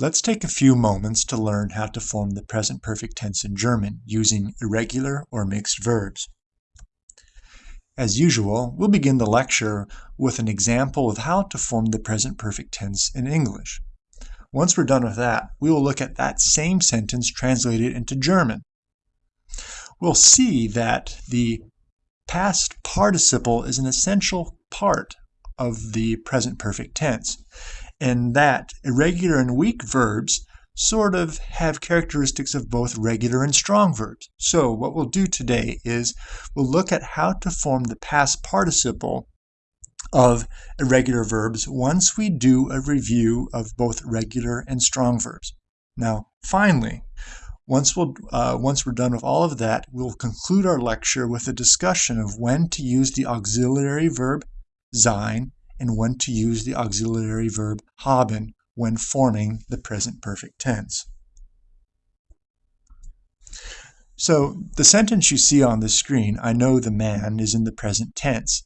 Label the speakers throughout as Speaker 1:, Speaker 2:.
Speaker 1: Let's take a few moments to learn how to form the present perfect tense in German using irregular or mixed verbs. As usual, we'll begin the lecture with an example of how to form the present perfect tense in English. Once we're done with that, we will look at that same sentence translated into German. We'll see that the past participle is an essential part of the present perfect tense and that irregular and weak verbs sort of have characteristics of both regular and strong verbs. So what we'll do today is we'll look at how to form the past participle of irregular verbs once we do a review of both regular and strong verbs. Now, finally, once, we'll, uh, once we're done with all of that, we'll conclude our lecture with a discussion of when to use the auxiliary verb sein and when to use the auxiliary verb haben when forming the present perfect tense. So the sentence you see on the screen, I know the man, is in the present tense.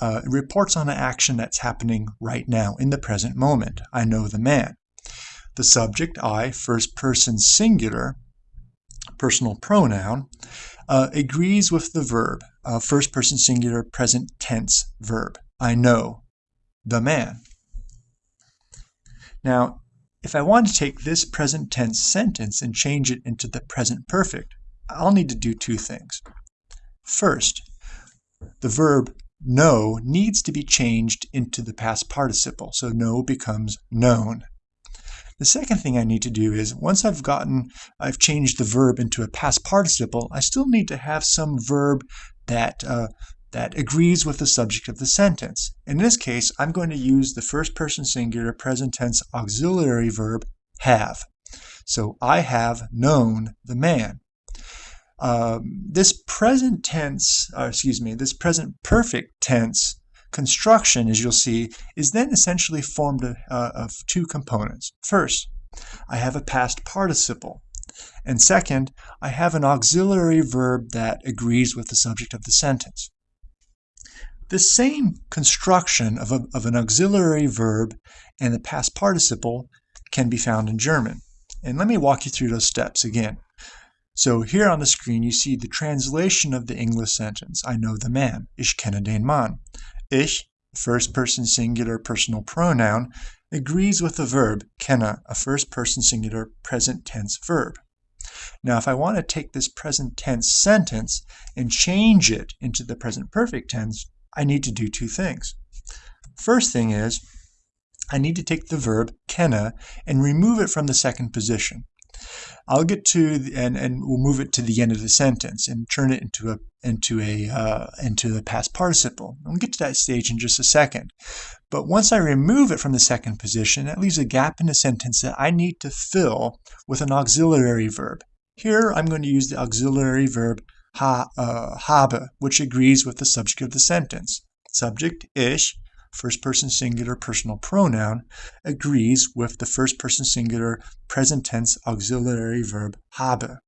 Speaker 1: Uh, it reports on an action that's happening right now, in the present moment. I know the man. The subject, I, first person singular, personal pronoun, uh, agrees with the verb, uh, first person singular present tense verb. I know the man. Now, if I want to take this present tense sentence and change it into the present perfect, I'll need to do two things. First, the verb know needs to be changed into the past participle, so know becomes known. The second thing I need to do is, once I've gotten, I've changed the verb into a past participle, I still need to have some verb that uh, that agrees with the subject of the sentence. In this case, I'm going to use the first person singular present tense auxiliary verb have. So I have known the man. Um, this present tense, uh, excuse me, this present perfect tense construction, as you'll see, is then essentially formed uh, of two components. First, I have a past participle. And second, I have an auxiliary verb that agrees with the subject of the sentence. The same construction of, a, of an auxiliary verb and the past participle can be found in German. And let me walk you through those steps again. So here on the screen you see the translation of the English sentence, I know the man, ich kenne den Mann. Ich, first person singular personal pronoun, agrees with the verb kenne, a first person singular present tense verb. Now if I want to take this present tense sentence and change it into the present perfect tense, I need to do two things. First thing is, I need to take the verb kenne and remove it from the second position. I'll get to the, and and we'll move it to the end of the sentence and turn it into a into a uh, into the past participle. We'll get to that stage in just a second. But once I remove it from the second position, that leaves a gap in the sentence that I need to fill with an auxiliary verb. Here I'm going to use the auxiliary verb ha, uh, habe, which agrees with the subject of the sentence. Subject, ich, first person singular personal pronoun, agrees with the first person singular present tense auxiliary verb habe.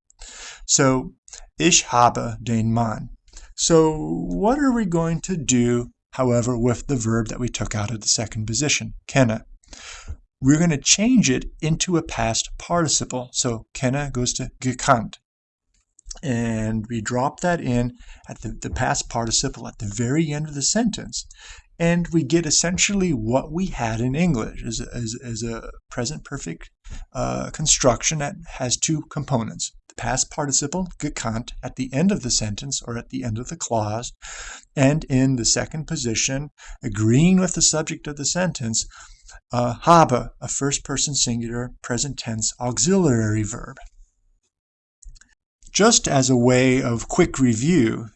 Speaker 1: So, ich habe den Mann. So, what are we going to do, however, with the verb that we took out of the second position, kenne? We're going to change it into a past participle. So, kenne goes to gekannt and we drop that in at the, the past participle at the very end of the sentence and we get essentially what we had in English as, as, as a present perfect uh, construction that has two components. The past participle, gekannt, at the end of the sentence or at the end of the clause, and in the second position, agreeing with the subject of the sentence, uh, habe, a first person singular present tense auxiliary verb. Just as a way of quick review,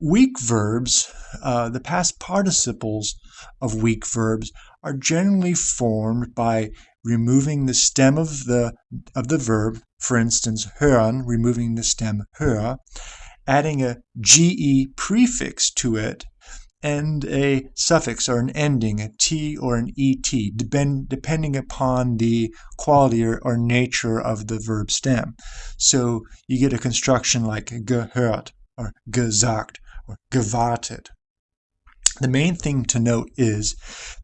Speaker 1: weak verbs, uh, the past participles of weak verbs, are generally formed by removing the stem of the of the verb, for instance, hören, removing the stem hör, adding a ge prefix to it, and a suffix or an ending, a t or an et, depend, depending upon the quality or, or, nature of the verb stem. So you get a construction like gehört or gesagt or gewartet. The main thing to note is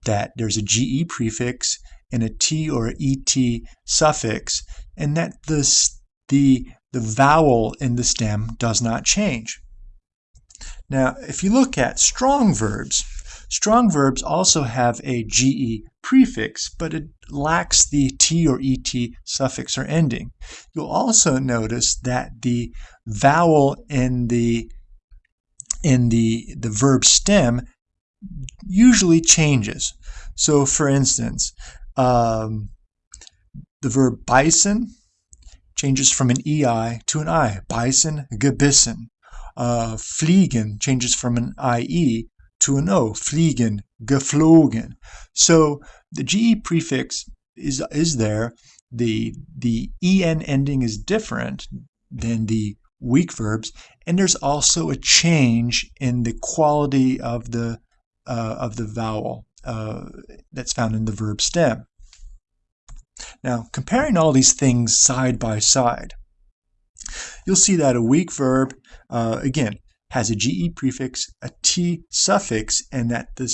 Speaker 1: that there's a ge prefix and a t or et suffix, and that the, the, the vowel in the stem does not change. Now, if you look at strong verbs, strong verbs also have a ge prefix, but it lacks the t or et suffix or ending. You'll also notice that the vowel in the in the, the verb stem usually changes. So for instance, um, the verb beißen changes from an EI to an I. Beißen, gebissen. Uh, fliegen changes from an IE to an O. Fliegen, geflogen. So the GE prefix is, is there. The, the EN ending is different than the weak verbs, and there's also a change in the quality of the uh, of the vowel uh, that's found in the verb stem. Now, comparing all these things side by side, you'll see that a weak verb, uh, again, has a GE prefix, a T suffix, and that the,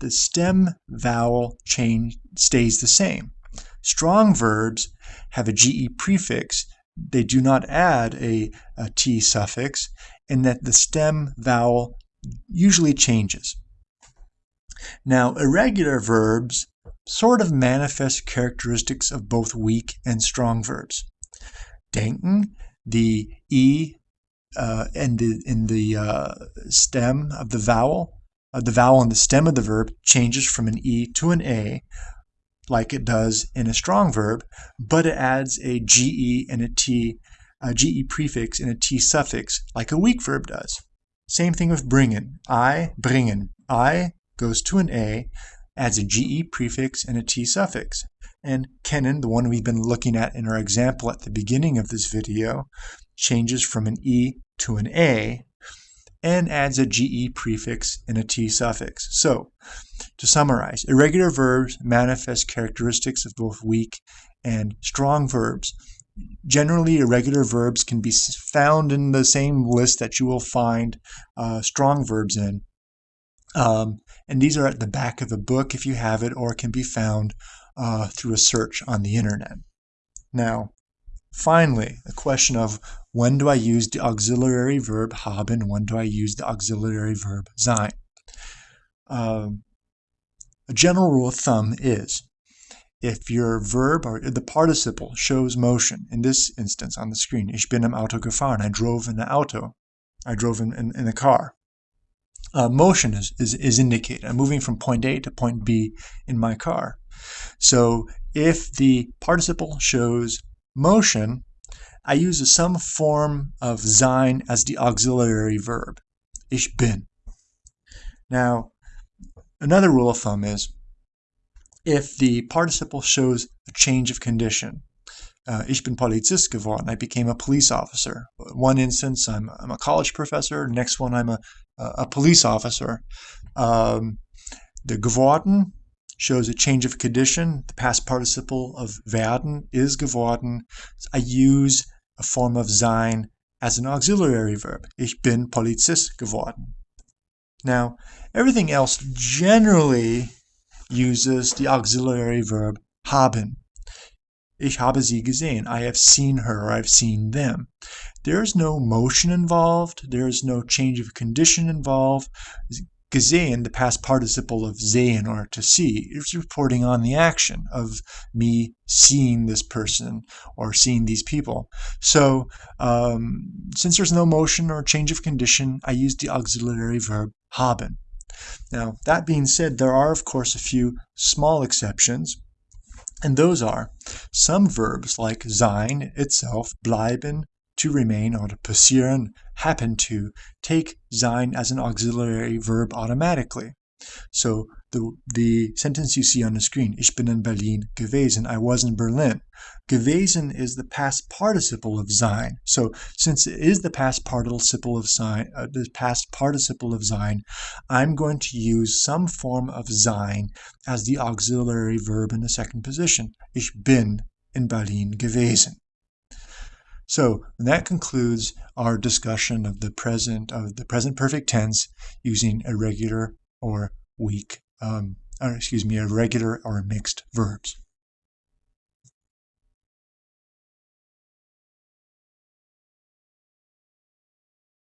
Speaker 1: the stem vowel change stays the same. Strong verbs have a GE prefix, they do not add a, a T suffix, and that the stem vowel usually changes. Now, irregular verbs sort of manifest characteristics of both weak and strong verbs. Denken, the E uh, in the, in the uh, stem of the vowel, uh, the vowel in the stem of the verb changes from an E to an A, like it does in a strong verb, but it adds a GE and a T, a GE prefix and a T suffix, like a weak verb does. Same thing with bringen. I, bringen. I goes to an A, adds a GE prefix and a T suffix. And kennen, the one we've been looking at in our example at the beginning of this video, changes from an E to an A and adds a GE prefix and a T suffix. So, to summarize, irregular verbs manifest characteristics of both weak and strong verbs. Generally, irregular verbs can be found in the same list that you will find uh, strong verbs in. Um, and these are at the back of the book if you have it, or can be found uh, through a search on the internet. Now, finally, the question of when do I use the auxiliary verb haben, when do I use the auxiliary verb sein? Um, a general rule of thumb is if your verb or the participle shows motion, in this instance on the screen, ich bin im Auto gefahren, I drove in the auto, I drove in, in, in a car, uh, motion is, is, is indicated. I'm moving from point A to point B in my car. So if the participle shows motion, I use some form of sein as the auxiliary verb. Ich bin. Now, another rule of thumb is if the participle shows a change of condition, uh, ich bin Polizist geworden. I became a police officer. One instance, I'm, I'm a college professor. Next one, I'm a, a police officer. Um, the geworden shows a change of condition. The past participle of werden is geworden. I use a form of sein as an auxiliary verb. Ich bin Polizist geworden. Now, everything else generally uses the auxiliary verb haben. Ich habe sie gesehen. I have seen her or I've seen them. There's no motion involved. There's no change of condition involved. Gesehen, the past participle of sehen or to see, is reporting on the action of me seeing this person or seeing these people. So um, since there's no motion or change of condition, I use the auxiliary verb haben. Now, that being said, there are, of course, a few small exceptions. And those are some verbs like sein itself, bleiben, to remain, or passieren, happen to, take sein as an auxiliary verb automatically. So the, the sentence you see on the screen, ich bin in Berlin gewesen, I was in Berlin. Gewesen is the past participle of sein. So since it is the past participle of sein, uh, the past participle of sein, I'm going to use some form of sein as the auxiliary verb in the second position. Ich bin in Berlin gewesen. So that concludes our discussion of the present of the present perfect tense using irregular or weak, um, or excuse me, irregular or mixed verbs.